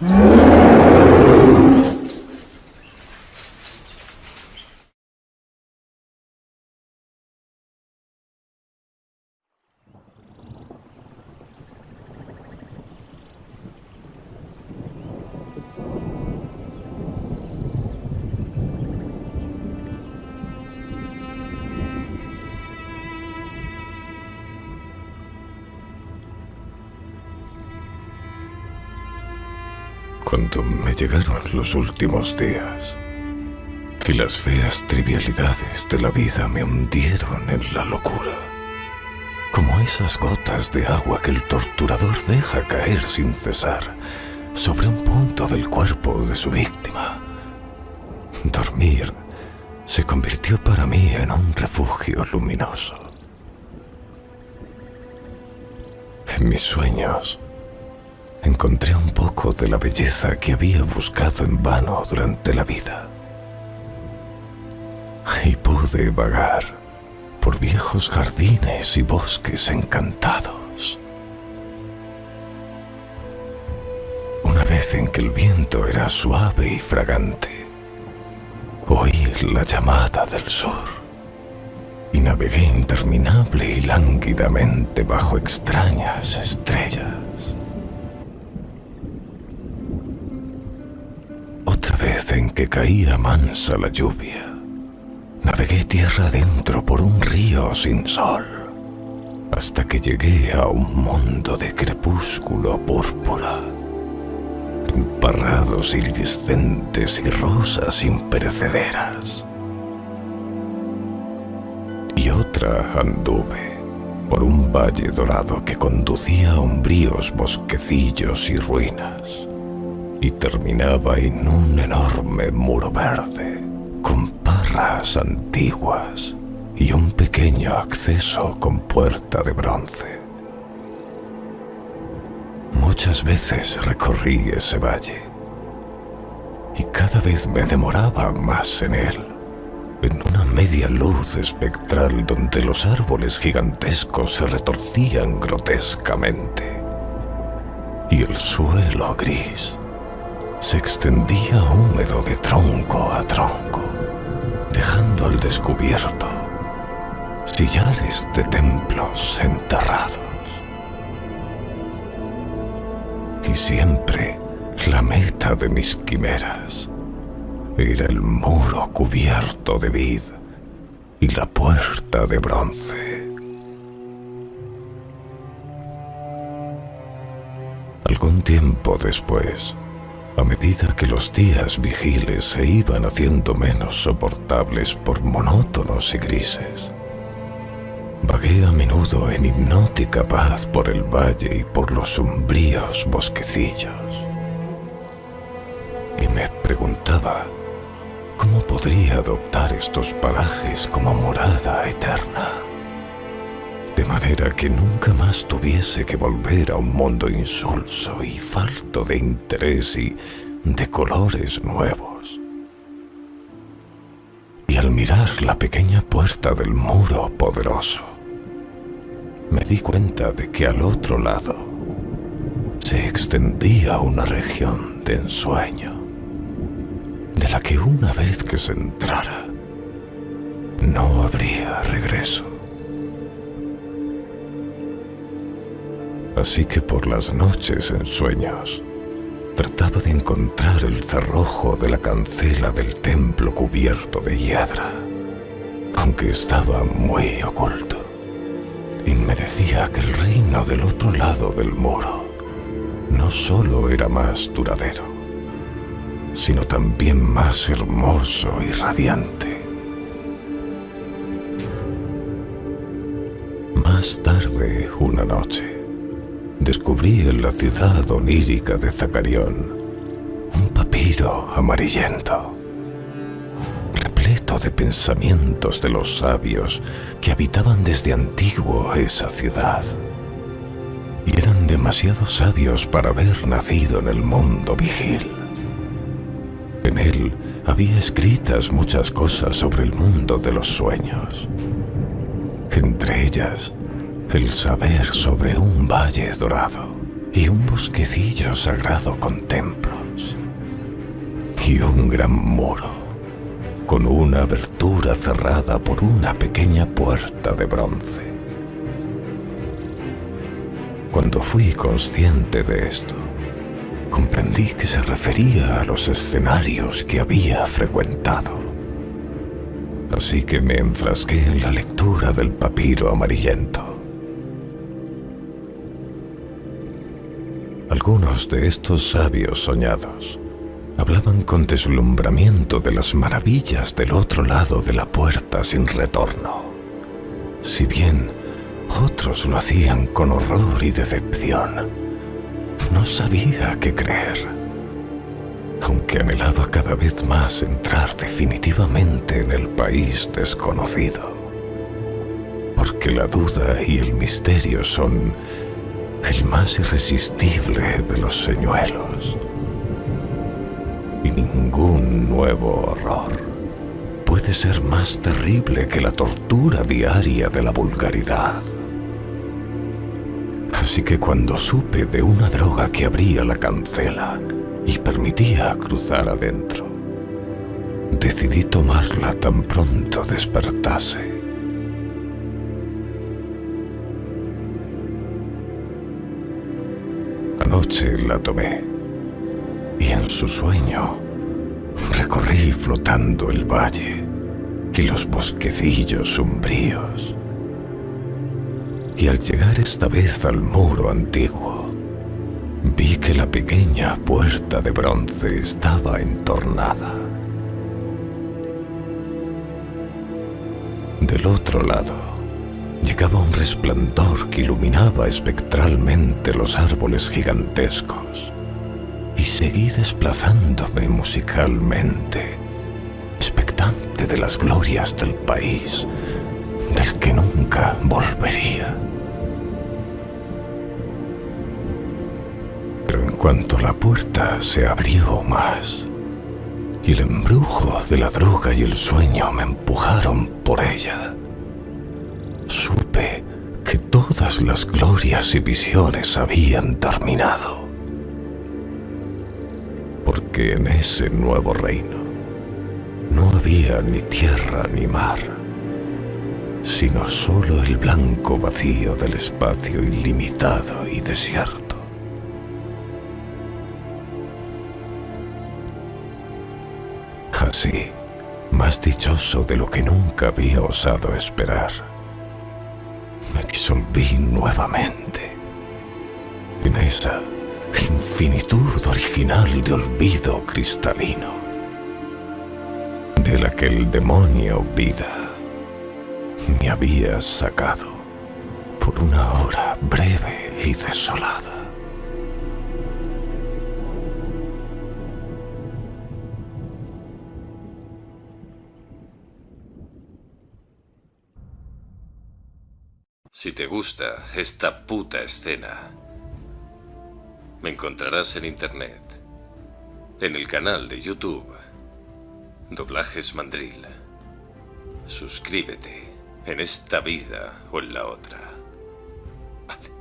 Mm-hmm. Cuando me llegaron los últimos días y las feas trivialidades de la vida me hundieron en la locura, como esas gotas de agua que el torturador deja caer sin cesar sobre un punto del cuerpo de su víctima. Dormir se convirtió para mí en un refugio luminoso. En mis sueños, encontré un poco de la belleza que había buscado en vano durante la vida. Y pude vagar por viejos jardines y bosques encantados. Una vez en que el viento era suave y fragante, oí la llamada del sur y navegué interminable y lánguidamente bajo extrañas estrellas. En que caía mansa la lluvia, navegué tierra adentro por un río sin sol, hasta que llegué a un mundo de crepúsculo púrpura, emparrados iridescentes y rosas imperecederas. Y otra anduve por un valle dorado que conducía a umbríos bosquecillos y ruinas y terminaba en un enorme muro verde con parras antiguas y un pequeño acceso con puerta de bronce. Muchas veces recorrí ese valle y cada vez me demoraba más en él, en una media luz espectral donde los árboles gigantescos se retorcían grotescamente y el suelo gris se extendía húmedo de tronco a tronco, dejando al descubierto sillares de templos enterrados. Y siempre la meta de mis quimeras era el muro cubierto de vid y la puerta de bronce. Algún tiempo después, a medida que los días vigiles se iban haciendo menos soportables por monótonos y grises. Vagué a menudo en hipnótica paz por el valle y por los sombríos bosquecillos. Y me preguntaba cómo podría adoptar estos parajes como morada eterna de manera que nunca más tuviese que volver a un mundo insulso y falto de interés y de colores nuevos. Y al mirar la pequeña puerta del muro poderoso, me di cuenta de que al otro lado se extendía una región de ensueño, de la que una vez que se entrara, no habría regreso. Así que por las noches en sueños trataba de encontrar el cerrojo de la cancela del templo cubierto de hiedra, aunque estaba muy oculto. Y me decía que el reino del otro lado del muro no solo era más duradero, sino también más hermoso y radiante. Más tarde, una noche, descubrí en la ciudad onírica de Zacarión un papiro amarillento, repleto de pensamientos de los sabios que habitaban desde antiguo esa ciudad. Y eran demasiado sabios para haber nacido en el mundo vigil. En él había escritas muchas cosas sobre el mundo de los sueños. Entre ellas, el saber sobre un valle dorado y un bosquecillo sagrado con templos y un gran muro con una abertura cerrada por una pequeña puerta de bronce. Cuando fui consciente de esto, comprendí que se refería a los escenarios que había frecuentado. Así que me enfrasqué en la lectura del papiro amarillento. Algunos de estos sabios soñados hablaban con deslumbramiento de las maravillas del otro lado de la puerta sin retorno. Si bien otros lo hacían con horror y decepción, no sabía qué creer. Aunque anhelaba cada vez más entrar definitivamente en el país desconocido. Porque la duda y el misterio son el más irresistible de los señuelos y ningún nuevo horror puede ser más terrible que la tortura diaria de la vulgaridad. Así que cuando supe de una droga que abría la cancela y permitía cruzar adentro, decidí tomarla tan pronto despertase. Anoche la tomé y en su sueño recorrí flotando el valle y los bosquecillos umbríos. Y al llegar esta vez al muro antiguo, vi que la pequeña puerta de bronce estaba entornada. Del otro lado, llegaba un resplandor que iluminaba espectralmente los árboles gigantescos y seguí desplazándome musicalmente, expectante de las glorias del país del que nunca volvería. Pero en cuanto la puerta se abrió más y el embrujo de la droga y el sueño me empujaron por ella, supe que todas las glorias y visiones habían terminado porque en ese nuevo reino no había ni tierra ni mar, sino solo el blanco vacío del espacio ilimitado y desierto. Así, más dichoso de lo que nunca había osado esperar, me disolví nuevamente en esa infinitud original de olvido cristalino, de la que el demonio vida me había sacado por una hora breve y desolada. Si te gusta esta puta escena, me encontrarás en internet, en el canal de YouTube, Doblajes Mandril. Suscríbete en esta vida o en la otra. Vale.